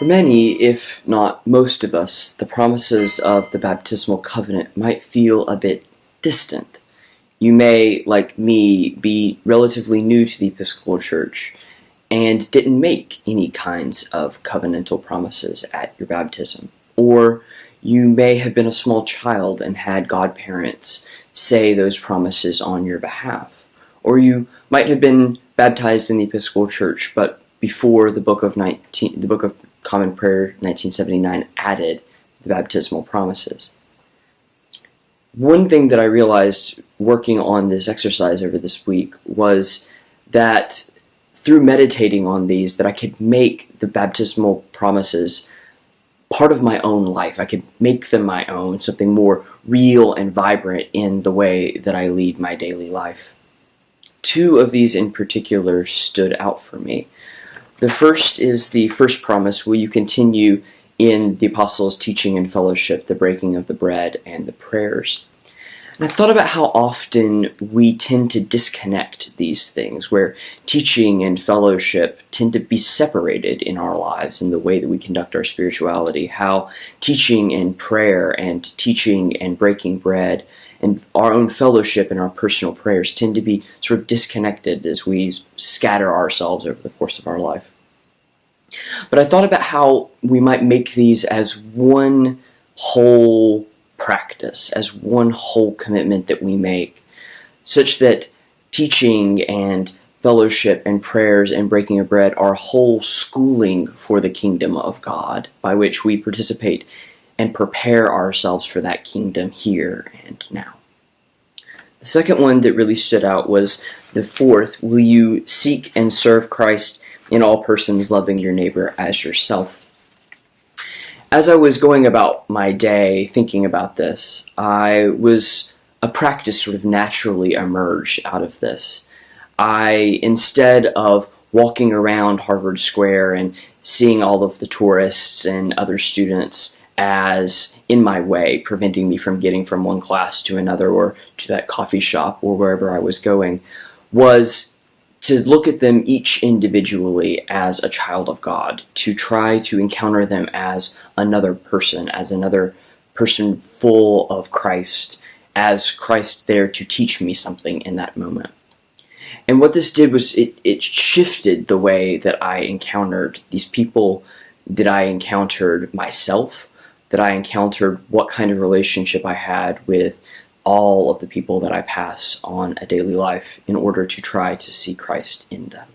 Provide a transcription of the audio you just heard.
For many, if not most of us, the promises of the baptismal covenant might feel a bit distant. You may, like me, be relatively new to the Episcopal Church and didn't make any kinds of covenantal promises at your baptism. Or you may have been a small child and had godparents say those promises on your behalf. Or you might have been baptized in the Episcopal Church, but before the Book of 19, the Book of Common Prayer 1979 added the baptismal promises. One thing that I realized working on this exercise over this week was that through meditating on these that I could make the baptismal promises part of my own life. I could make them my own, something more real and vibrant in the way that I lead my daily life. Two of these in particular stood out for me. The first is the first promise, will you continue in the apostles' teaching and fellowship, the breaking of the bread, and the prayers. And I thought about how often we tend to disconnect these things, where teaching and fellowship tend to be separated in our lives in the way that we conduct our spirituality, how teaching and prayer and teaching and breaking bread and our own fellowship and our personal prayers tend to be sort of disconnected as we scatter ourselves over the course of our life. But I thought about how we might make these as one whole practice, as one whole commitment that we make, such that teaching and fellowship and prayers and breaking of bread are whole schooling for the kingdom of God, by which we participate and prepare ourselves for that kingdom here and now. The second one that really stood out was the fourth, will you seek and serve Christ in all persons, loving your neighbor as yourself? As I was going about my day thinking about this, I was a practice sort of naturally emerged out of this. I, instead of walking around Harvard Square and seeing all of the tourists and other students as in my way, preventing me from getting from one class to another or to that coffee shop or wherever I was going, was to look at them each individually as a child of God, to try to encounter them as another person, as another person full of Christ, as Christ there to teach me something in that moment. And what this did was it, it shifted the way that I encountered these people, that I encountered myself, that I encountered what kind of relationship I had with all of the people that I pass on a daily life in order to try to see Christ in them.